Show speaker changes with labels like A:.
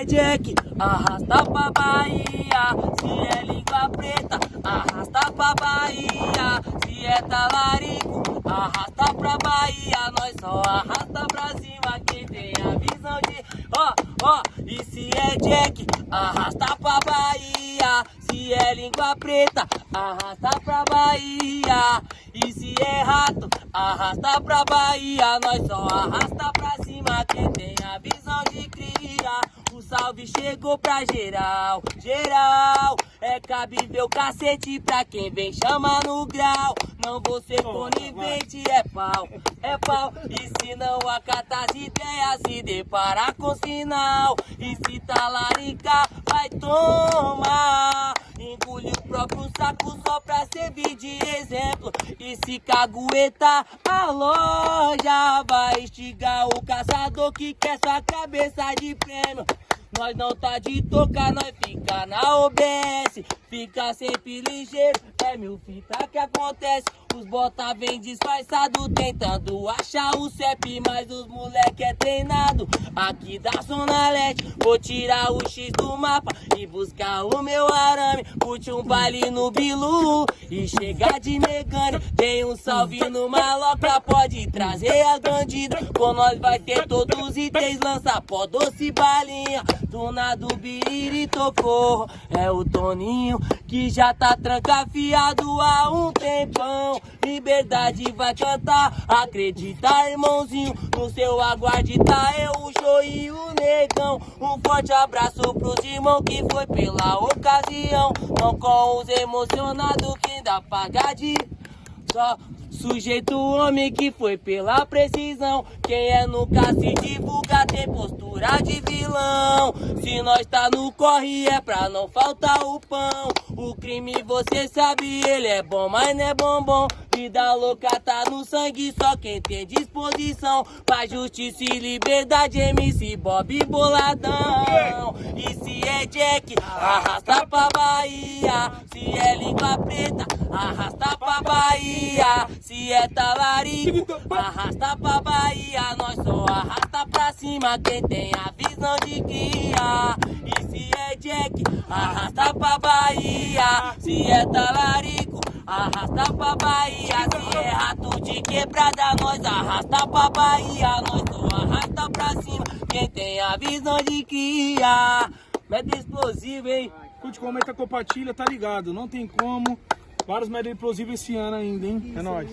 A: é Jack, arrasta pra Bahia. Se é língua preta, arrasta pra Bahia. Se é talarico, arrasta pra Bahia. Nós só arrasta pra cima quem tem a visão de. Ó, ó, e se é Jack, arrasta pra Bahia. Se é língua preta, arrasta pra Bahia. E se é rato, arrasta pra Bahia. Nós só arrasta pra cima quem tem a visão de salve chegou pra geral, geral. É cabível cacete pra quem vem chamar no grau. Não vou ser conivente, é pau, é pau. E se não acata as ideias, se deparar com sinal. E se talaricar, vai tomar. Engole o próprio saco só pra servir de exemplo. E se caguetar, a loja vai estigar o caçador que quer sua cabeça de prêmio. Nós não tá de tocar, nós fica na OBS. Fica sempre ligeiro, é mil fita que acontece. Os bota vem disfarçado, tentando achar o CEP, mas os moleque é treinado. Aqui da Zona Leste, vou tirar o X do mapa e buscar o meu arame. Curte um baile no Bilu e chegar de negane. Tem um salve no maloca, pode trazer as bandidas. Com nós vai ter todos os itens, lança pó, doce balinha. Dona do Biriri tocou, é o Toninho que já tá trancafiado há um tempão. Liberdade vai cantar, acredita irmãozinho, no seu aguarde tá eu, o show e o negão. Um forte abraço pros irmãos que foi pela ocasião, não com os emocionados que ainda paga de só Sujeito homem que foi pela precisão. Quem é nunca se divulga tem postura de vilão. Se nós tá no corre é pra não faltar o pão. O crime você sabe, ele é bom, mas não é bombom. Vida louca tá no sangue, só quem tem disposição. Pra justiça e liberdade, MC Bob Boladão. E se é Jack, arrasta pra Bahia. Se é língua preta, arrasta pra Bahia. Se é talarico, arrasta pra Bahia. Nós cima quem tem a visão de guia. E se é Jack, arrasta pra Bahia. Se é talarico, arrasta pra Bahia. Se é rato de quebrada, nós arrasta pra Bahia. Nós só arrasta pra cima quem tem a visão de cria. Meta explosivo, hein?
B: Curte, comenta, compartilha, tá ligado? Não tem como. Vários média explosivos esse ano ainda, hein? É nóis.